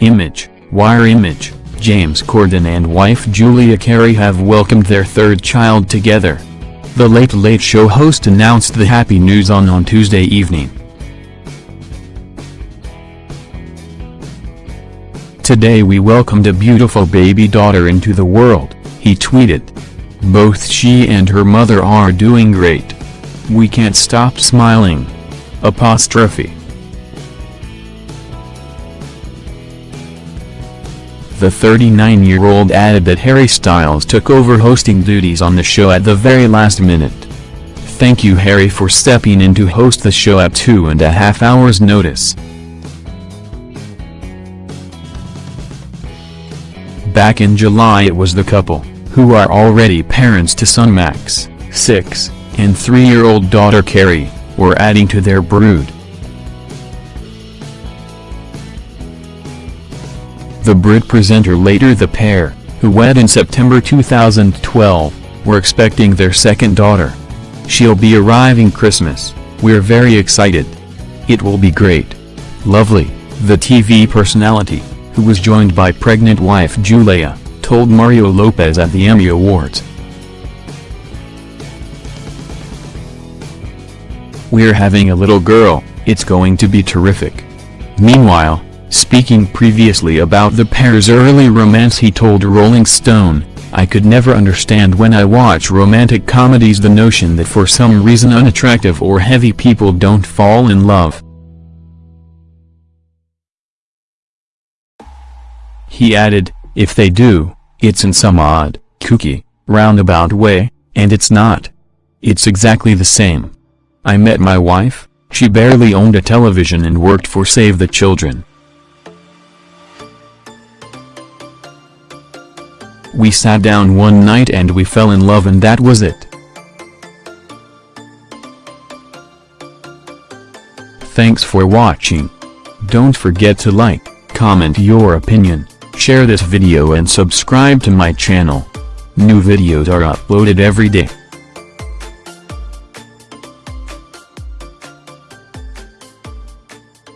Mirror Image, James Corden and wife Julia Carey have welcomed their third child together. The Late Late Show host announced the happy news on on Tuesday evening. Today we welcomed a beautiful baby daughter into the world, he tweeted. Both she and her mother are doing great. We can't stop smiling. Apostrophe. The 39-year-old added that Harry Styles took over hosting duties on the show at the very last minute. Thank you Harry for stepping in to host the show at two and a half hours notice. Back in July it was the couple, who are already parents to son Max, 6, and 3-year-old daughter Carey, were adding to their brood. The Brit presenter later the pair, who wed in September 2012, were expecting their second daughter. She'll be arriving Christmas, we're very excited. It will be great. Lovely, the TV personality, who was joined by pregnant wife Julia, told Mario Lopez at the Emmy Awards. We're having a little girl, it's going to be terrific. Meanwhile, Speaking previously about the pair's early romance he told Rolling Stone, I could never understand when I watch romantic comedies the notion that for some reason unattractive or heavy people don't fall in love. He added, if they do, it's in some odd, kooky, roundabout way, and it's not. It's exactly the same. I met my wife, she barely owned a television and worked for Save the Children. We sat down one night and we fell in love and that was it. Thanks for watching. Don't forget to like, comment your opinion, share this video and subscribe to my channel. New videos are uploaded every day.